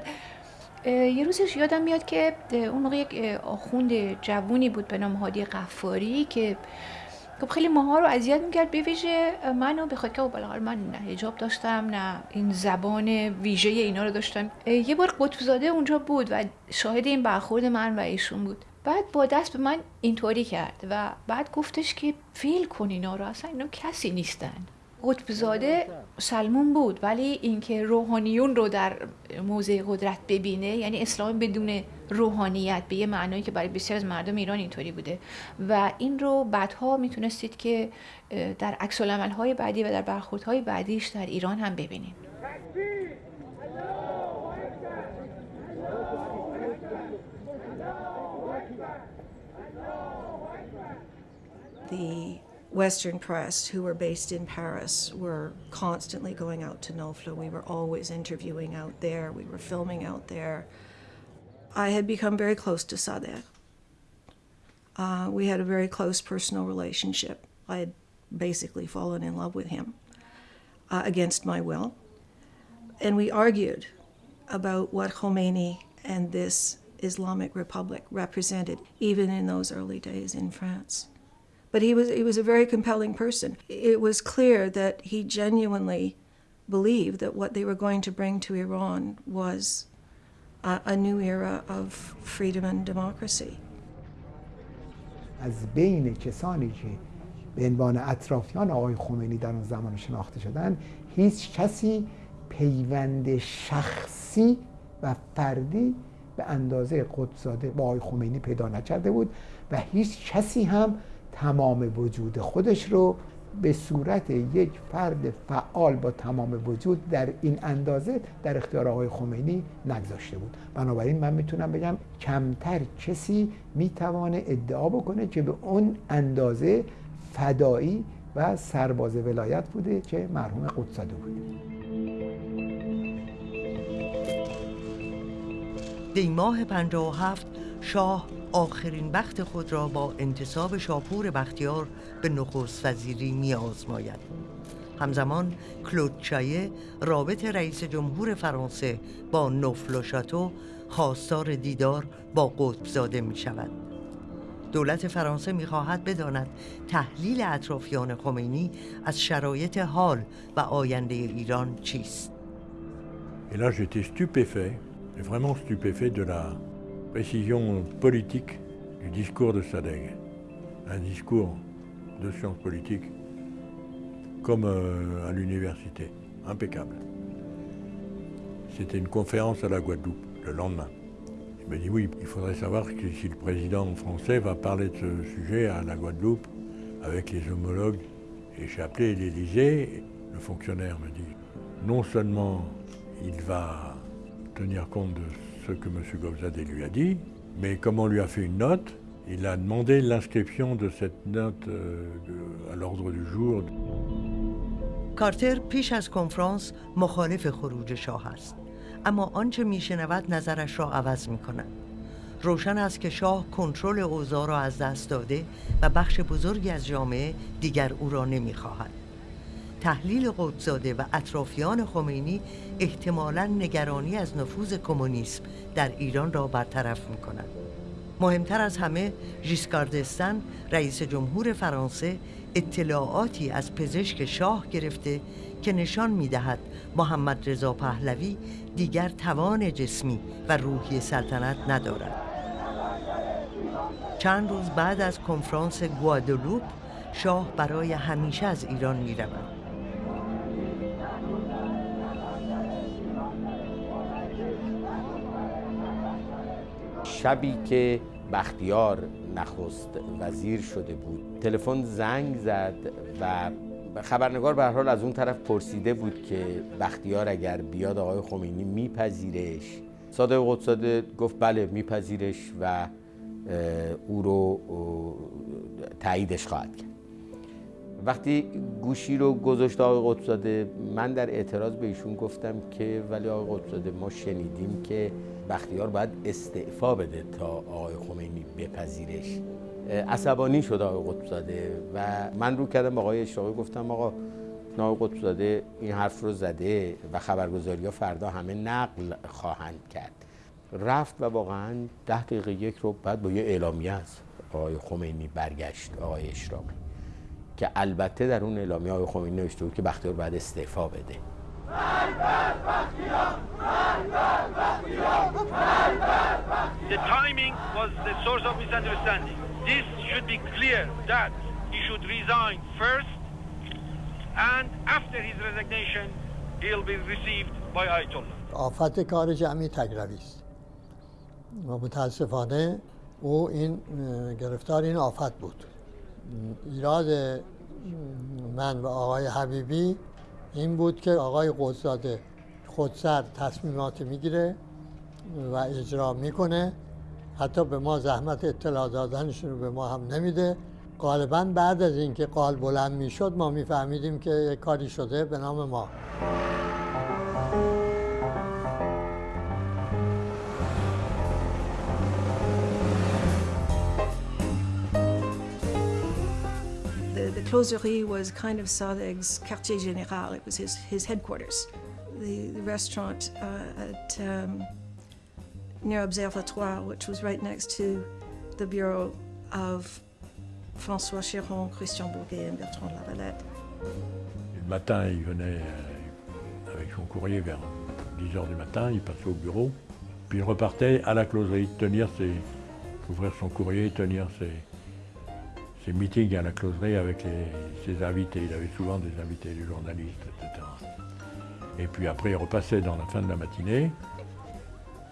یه روزش یادم میاد که اون موقع یک آخوند جوونی بود به نام هادی قفاری که خب خیلی ماها رو اذیت می‌کرد به ویژه منو به خاطر بالاخره من نه حجاب داشتم نه این زبان ویژه اینا رو داشتم. یه بار قطبزاده اونجا بود و شاهد این برخورد من و ایشون بود. بعد با دست به من اینطوری کرد و بعد گفتش که فیل کن اینا رو اصلا اینا کسی نیستن. قطبزاده سلمون بود ولی اینکه روحانیون رو در موضع قدرت ببینه یعنی اسلام بدون روحانیت به یه معنایی که برای بسیار از مردم ایران اینطوری بوده. و این رو بعدها می‌تونستید که در عکس های بعدی و در برخوردهای بعدیش در ایران هم ببینید. The Western press, who were based in Paris, were constantly going out to Nofla. We were always interviewing out there, we were filming out there. I had become very close to Sadeh. Uh, we had a very close personal relationship. I had basically fallen in love with him uh, against my will. And we argued about what Khomeini and this Islamic Republic represented, even in those early days in France. But he was, he was a very compelling person. It was clear that he genuinely believed that what they were going to bring to Iran was a, a new era of freedom and democracy. از بین کسانی که به عنوان اطرافیان آقای خمینی در اون زمان شناخته شدن هیچ کسی پیوند شخصی و فردی به اندازه قدساده با آقای خمینی پیدا نکرده بود و هیچ کسی هم تمام وجود خودش رو به صورت یک فرد فعال با تمام وجود در این اندازه در اختیار آقای خمینی نگذاشته بود. بنابراین من می‌تونم بگم کمتر کسی می‌توانه ادعا بکنه که به اون اندازه فدایی و سرباز ولایت بوده که مرحوم قدساده بود دی ماه 57 شاه آخرین وقت خود را با انتصاب شاپور بختیار به نخست وزیری می آزماید. همزمان کلود چایه رابط رئیس جمهور فرانسه با نفل و شاتو خواستار دیدار با قطب زاده می شود. دولت فرانسه می خواهد بداند تحلیل اطرافیان خمینی از شرایط حال و آینده ایران چیست. Et là, j'étais stupéfait, vraiment stupéfait de la précision politique du discours de Sadeg. Un discours de sciences politiques comme euh, à l'université, impeccable. C'était une conférence à la Guadeloupe le lendemain. Il me dit oui, il faudrait savoir si le président français va parler de ce sujet à la Guadeloupe avec les homologues. Et j'ai appelé l'Élysée, le fonctionnaire me dit non seulement il va tenir compte de ce que M. Gobzade lui a dit, mais comme on lui a fait une note, il a demandé l'inscription de cette note euh, à l'ordre du jour. کارتر پیش از کنفرانس مخالف خروج شاه است اما آنچه میشنود نظرش را عوض می کند روشن است که شاه کنترل اوضاع را از دست داده و بخش بزرگی از جامعه دیگر او را نمی‌خواهد تحلیل قدساده و اطرافیان خمینی احتمالا نگرانی از نفوذ کمونیسم در ایران را برطرف می کند. مهمتر از همه ژیسکار دستن رئیس جمهور فرانسه اطلاعاتی از پزشک شاه گرفته که نشان می دهد محمد رضا پهلوی دیگر توان جسمی و روحی سلطنت ندارد. چند روز بعد از کنفرانس گوادلوپ شاه برای همیشه از ایران می رود. شبی که بختیار نخست وزیر شده بود. تلفن زنگ زد و خبرنگار به حال از اون طرف پرسیده بود که بختیار اگر بیاد آقای خمینی میپذیرش. صادق قدساده گفت بله میپذیرش و او رو تاییدش خواهد کرد. وقتی گوشی رو گذاشت آقای قطبزاده من در اعتراض به ایشون گفتم که ولی آقای قطبزاده ما شنیدیم که بختیار باید استعفا بده تا آقای خمینی بپذیرش. عصبانی شد آقای قطبزاده و من رو کردم آقای اشراقی گفتم آقا آقای قطبزاده این حرف رو زده و خبرگزاری ها فردا همه نقل خواهند کرد. رفت و واقعا ده دقیقه یک رو بعد با یه اعلامیه از آقای خمینی برگشت آقای اشراقی. که البته در اون اعلامیه آقای خمینی نوشته بود که بختیار باید استعفا بده The timing was the source of misunderstanding. This should be clear that he should resign first, and after his resignation, he'll be received by Ayatollah. آفت کار جمعی تگروی است و متاسفانه او این گرفتار این آفت بود ایراد من و آقای حبیبی این بود که آقای قدزاده خودسر تصمیمات می‌گیره و اجرا می‌کنه. حتی به ما زحمت اطلاع دادنشون رو به ما هم نمیده. غالبا بعد از اینکه قال بلند می‌شد ما میفهمیدیم که کاری شده به نام ما. Closerie was kind of Sadeg's quartier général. It was his, his headquarters. The, restaurant uh, at um, near Observatoire, which was right next to the Bureau of François Chiron, Christian Bourguet et Bertrand Lavalette. Le matin, il venait euh, avec son courrier vers 10 h du matin, il passait au bureau, puis il repartait à la closerie, tenir ses, ouvrir son courrier, tenir ses, ses meetings à la closerie avec ses invités. Il avait souvent des invités, des journalistes, etc. Et puis après, il repassait dans la fin de la matinée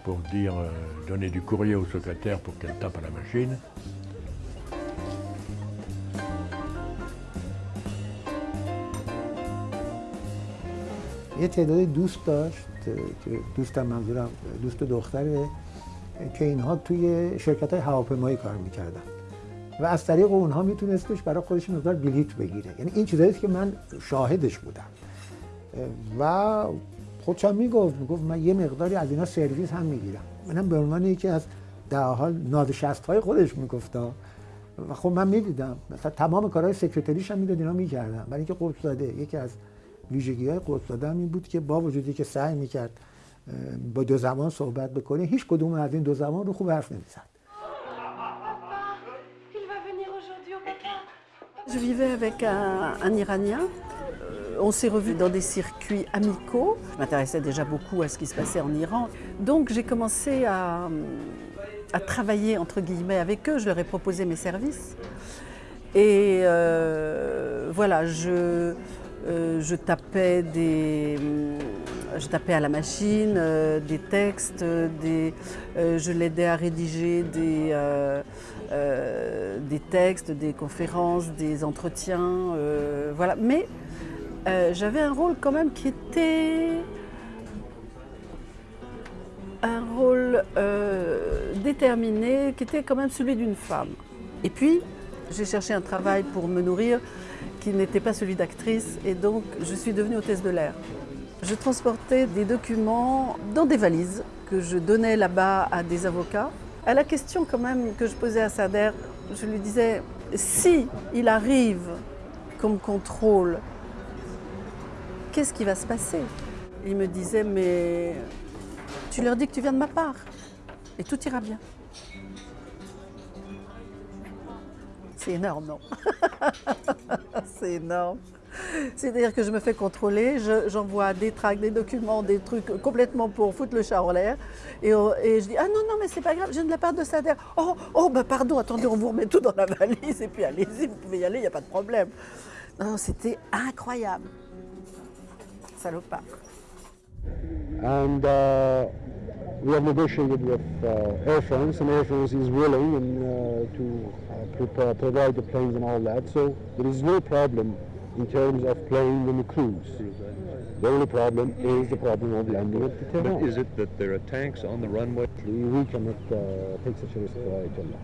pour dire, euh, donner du courrier au secrétaire pour qu'elle tape à la machine. یه تعدادی دوست داشت که دوستم منظورم دوست دختره که اینها توی شرکت های هواپیمایی کار میکردن و از طریق اونها میتونستش برای خودش مقدار بلیت بگیره. یعنی این چیزایی که من شاهدش بودم. و خودشم می‌گفت می‌گفت من یه مقداری از اینا سرویس هم می‌گیرم. منم به عنوان یکی از در حال نادشست های خودش می‌گفتم و خب من می‌دیدم. مثلا تمام کارهای سکرتریش هم می‌داد اینا می‌کردم برای اینکه قرص داده یکی از ویژگی های قرص داده هم این بود که با وجودی که سعی می‌کرد با دو زمان صحبت بکنه هیچ کدوم از این دو زمان رو خوب حرف نمی‌زد. Je vivais avec un, Iranien. On s'est revus dans des circuits amicaux. Je m'intéressais déjà beaucoup à ce qui se passait en Iran. Donc j'ai commencé à, travailler entre guillemets avec eux. Je leur ai proposé mes services. Et euh, voilà, je, euh, je tapais des, je tapais à la machine euh, des textes, euh, je l'aidais à rédiger des, euh, des textes, des conférences, des entretiens, euh, voilà. Mais euh, j'avais un rôle quand même qui était un rôle déterminé, qui était quand même celui d'une femme. Et puis, j'ai cherché un travail pour me nourrir qui n'était pas celui d'actrice et donc je suis devenue hôtesse de l'air. Je transportais des documents dans des valises que je donnais là-bas à des avocats. À la question quand même que je posais à Sader, je lui disais, si il arrive comme contrôle, qu'est-ce qui va se passer? Il me disait, mais tu leur dis que tu viens de ma part et tout ira bien. C'est énorme, non? (laughs) C'est énorme. C'est-à-dire que je me fais contrôler, j'envoie des tracts, des documents, des trucs complètement pour foutre le chat en l'air. Et, je dis Ah non, non, mais c'est pas grave, viens de la part de Sader. Oh, oh, bah pardon, attendez, on vous remet tout dans la valise et puis allez-y, vous pouvez y aller, il n'y a pas de problème. Non, c'était incroyable. Salopard. And uh, we have negotiated with uh, Air France, and Air France is willing and, uh, to prepare, provide the planes and all that. So there is no problem in terms of playing and the crews. The only problem is the problem of landing at the Tehran. But is it that there are tanks on the runway? We cannot uh, take such a risk with Ayatollah.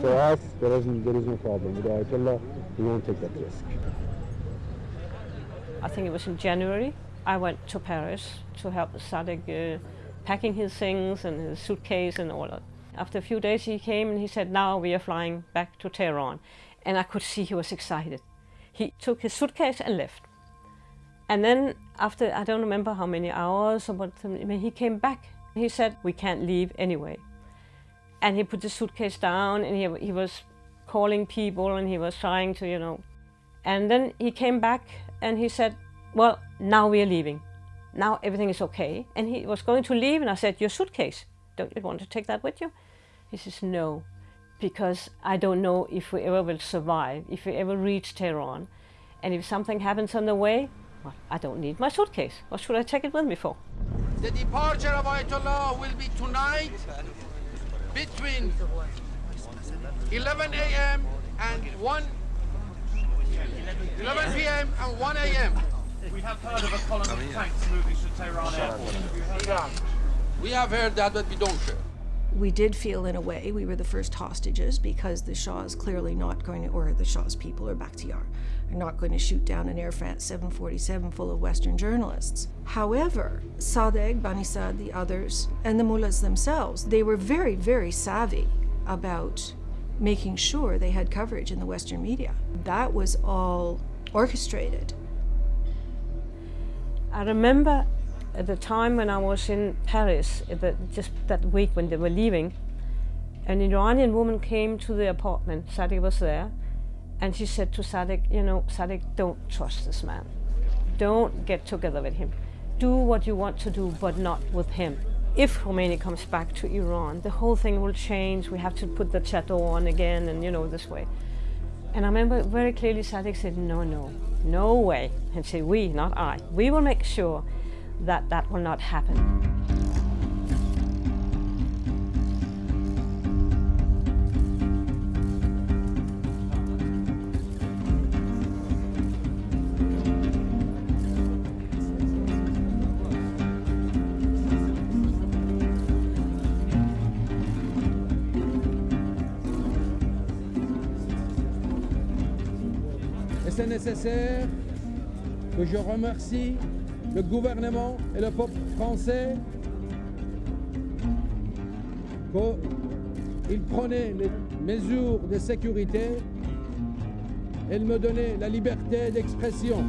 For us, there, isn't, there is no problem. With Ayatollah, we won't take that risk. I think it was in January. I went to Paris to help Sadek uh, packing his things and his suitcase and all that. After a few days he came and he said, now we are flying back to Tehran. And I could see he was excited. He took his suitcase and left. And then after, I don't remember how many hours, or what, he came back. He said, we can't leave anyway. And he put the suitcase down and he, he was calling people and he was trying to, you know. And then he came back and he said, well, now we are leaving. Now everything is okay. And he was going to leave and I said, your suitcase, don't you want to take that with you? He says, no, because I don't know if we ever will survive, if we ever reach Tehran. And if something happens on the way, well, I don't need my suitcase. What should I take it with me for? The departure of Ayatollah will be tonight between 11 a.m. and 1 11 p.m. and 1 a.m. We have heard of a column of tanks moving to Tehran airport. We have heard that, but we don't share. We did feel, in a way, we were the first hostages because the Shah is clearly not going to, or the Shah's people, or Bakhtiar, are not going to shoot down an Air France 747 full of Western journalists. However, Sadegh, Banisad, the others, and the mullahs themselves, they were very, very savvy about making sure they had coverage in the Western media. That was all orchestrated. I remember at the time when I was in Paris, just that week when they were leaving, an Iranian woman came to the apartment, Sadie was there, And she said to Sadek, you know, Sadek, don't trust this man. Don't get together with him. Do what you want to do, but not with him. If Khomeini comes back to Iran, the whole thing will change. We have to put the chateau on again, and you know, this way. And I remember very clearly Sadek said, no, no, no way. And said, we, not I. We will make sure that that will not happen. C'est nécessaire que je remercie le gouvernement et le peuple français qu'ils prenaient les mesures de sécurité et me donnaient la liberté d'expression.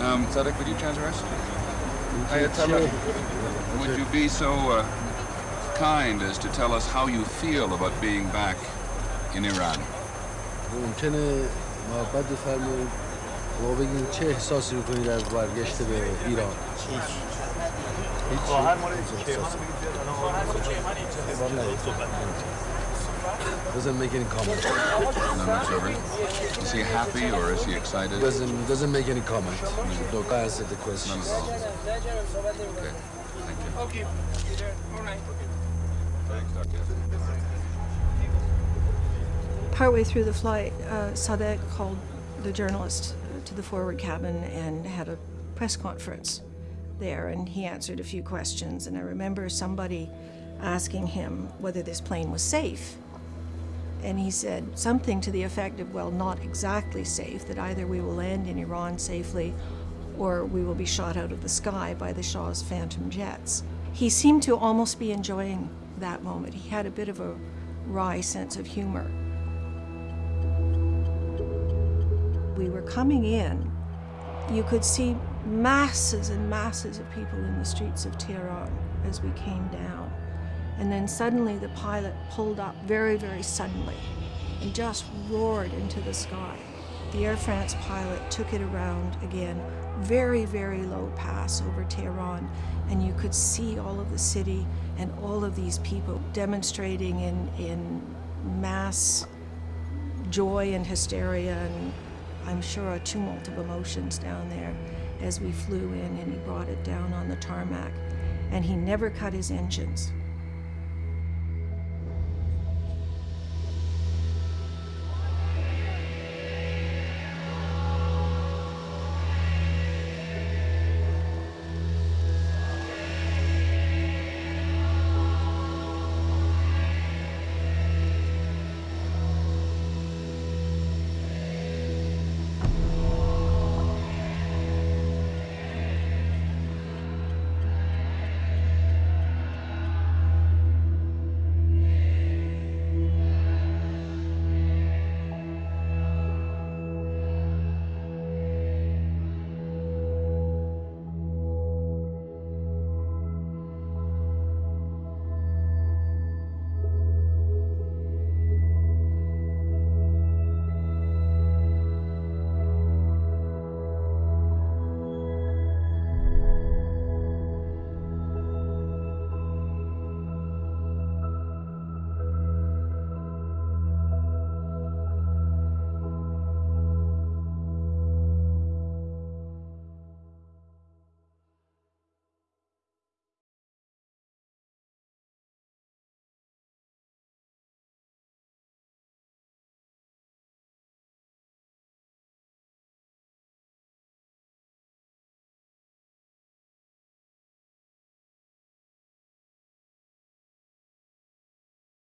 Um, Sadek, would you transfer us? Ayatollah, would you be so uh, kind as to tell us how you feel about being back in Iran? ممکنه محبت بفرمایید ما بگیم چه احساسی میکنید از برگشت به ایران Doesn't make any comment. None whatsoever. Is he happy or is he excited? Doesn't doesn't make any comment. No, answer the question. None at all. Okay. Thank you. Okay. All right. Partway through the flight, uh, Sadek called the journalist to the forward cabin and had a press conference there, and he answered a few questions. And I remember somebody asking him whether this plane was safe. And he said something to the effect of, well, not exactly safe, that either we will land in Iran safely or we will be shot out of the sky by the Shah's phantom jets. He seemed to almost be enjoying that moment. He had a bit of a wry sense of humor. We were coming in, you could see masses and masses of people in the streets of Tehran as we came down. And then suddenly the pilot pulled up very, very suddenly and just roared into the sky. The Air France pilot took it around again, very, very low pass over Tehran, and you could see all of the city and all of these people demonstrating in, in mass joy and hysteria, and I'm sure a tumult of emotions down there as we flew in, and he brought it down on the tarmac. And he never cut his engines.